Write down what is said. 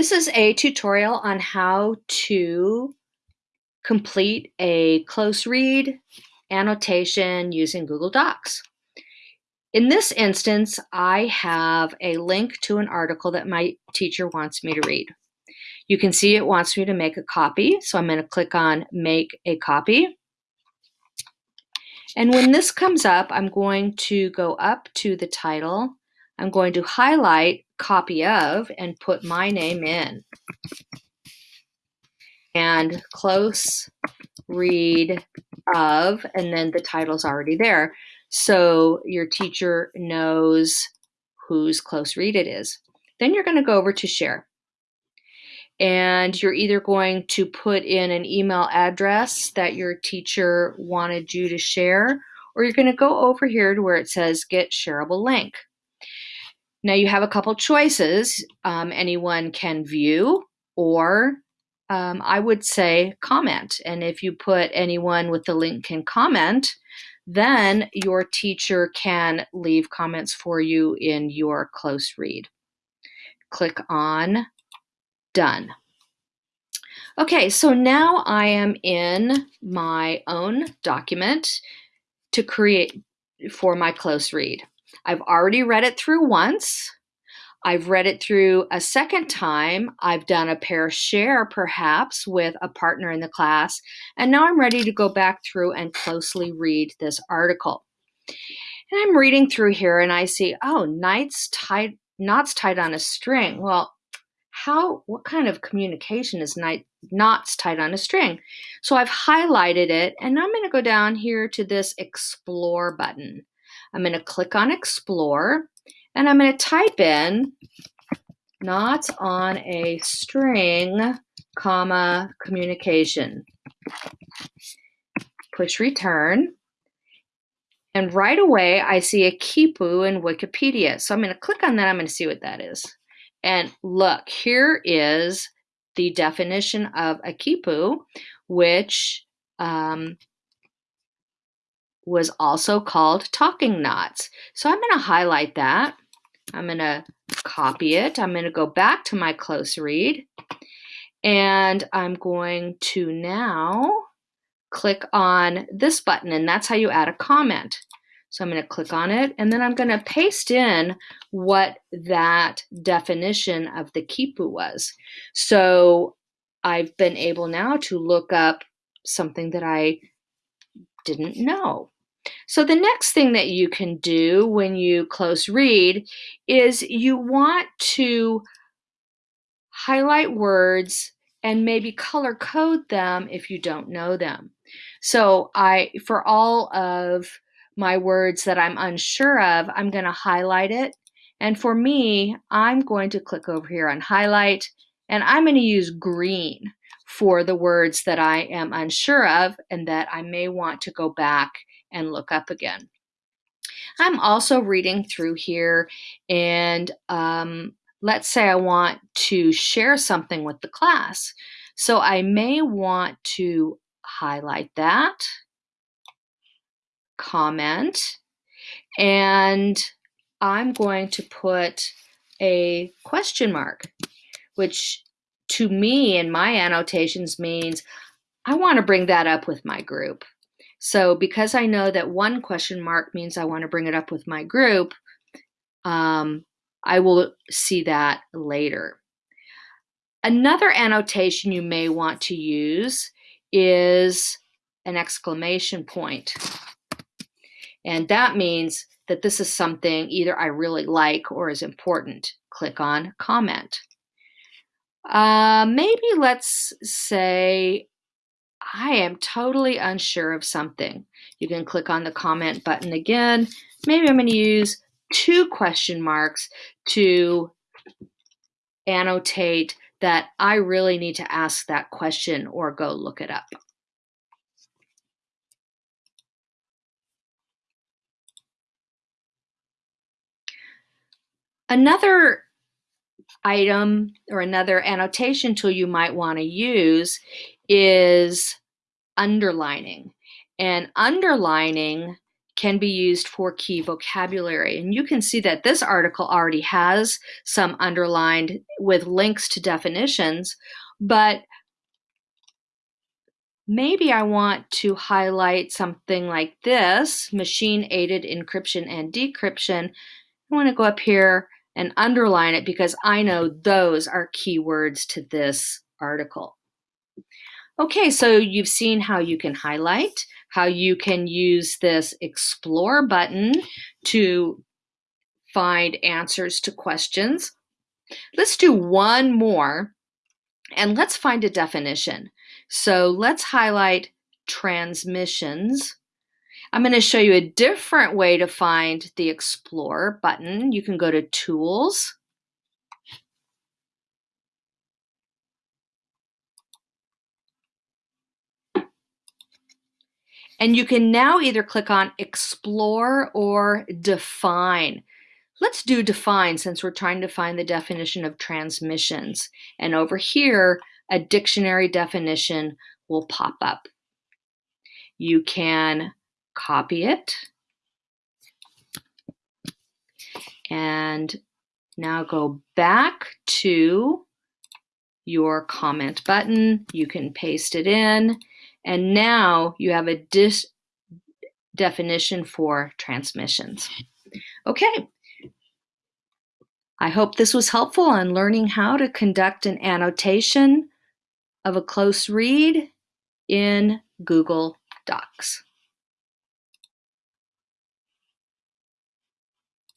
This is a tutorial on how to complete a close read annotation using Google Docs. In this instance, I have a link to an article that my teacher wants me to read. You can see it wants me to make a copy, so I'm going to click on Make a Copy. And when this comes up, I'm going to go up to the title. I'm going to highlight Copy of and put my name in. And close read of, and then the title's already there. So your teacher knows whose close read it is. Then you're going to go over to share. And you're either going to put in an email address that your teacher wanted you to share, or you're going to go over here to where it says get shareable link. Now you have a couple choices. Um, anyone can view, or um, I would say comment. And if you put anyone with the link can comment, then your teacher can leave comments for you in your close read. Click on done. Okay, so now I am in my own document to create for my close read. I've already read it through once. I've read it through a second time. I've done a pair share perhaps with a partner in the class. And now I'm ready to go back through and closely read this article. And I'm reading through here and I see, oh, knights tied, knots tied on a string. Well, how, what kind of communication is knots tied on a string? So I've highlighted it and I'm going to go down here to this explore button. I'm going to click on explore and I'm going to type in knots on a string, comma, communication. Push return. And right away, I see a Quipu in Wikipedia. So I'm going to click on that. I'm going to see what that is. And look, here is the definition of a Quipu, which um, was also called talking knots. So I'm going to highlight that. I'm going to copy it. I'm going to go back to my close read. And I'm going to now click on this button, and that's how you add a comment. So I'm going to click on it, and then I'm going to paste in what that definition of the Quipu was. So I've been able now to look up something that I didn't know. So the next thing that you can do when you close read is you want to highlight words and maybe color code them if you don't know them. So I, for all of my words that I'm unsure of, I'm going to highlight it. And for me, I'm going to click over here on highlight and I'm going to use green for the words that I am unsure of and that I may want to go back and look up again. I'm also reading through here and um, let's say I want to share something with the class. So I may want to highlight that, comment, and I'm going to put a question mark, which to me in my annotations means I want to bring that up with my group. So because I know that one question mark means I want to bring it up with my group, um, I will see that later. Another annotation you may want to use is an exclamation point. And that means that this is something either I really like or is important. Click on comment. Uh, maybe let's say I am totally unsure of something. You can click on the comment button again. Maybe I'm going to use two question marks to annotate that I really need to ask that question or go look it up. Another item or another annotation tool you might want to use is underlining. And underlining can be used for key vocabulary. And you can see that this article already has some underlined with links to definitions, but maybe I want to highlight something like this, machine-aided encryption and decryption. I want to go up here and underline it because I know those are keywords to this article. Okay, so you've seen how you can highlight, how you can use this explore button to find answers to questions. Let's do one more and let's find a definition. So let's highlight transmissions. I'm going to show you a different way to find the explore button. You can go to tools And you can now either click on explore or define. Let's do define since we're trying to find the definition of transmissions. And over here, a dictionary definition will pop up. You can copy it and now go back to your comment button. You can paste it in and now you have a dis definition for transmissions. Okay. I hope this was helpful on learning how to conduct an annotation of a close read in Google Docs.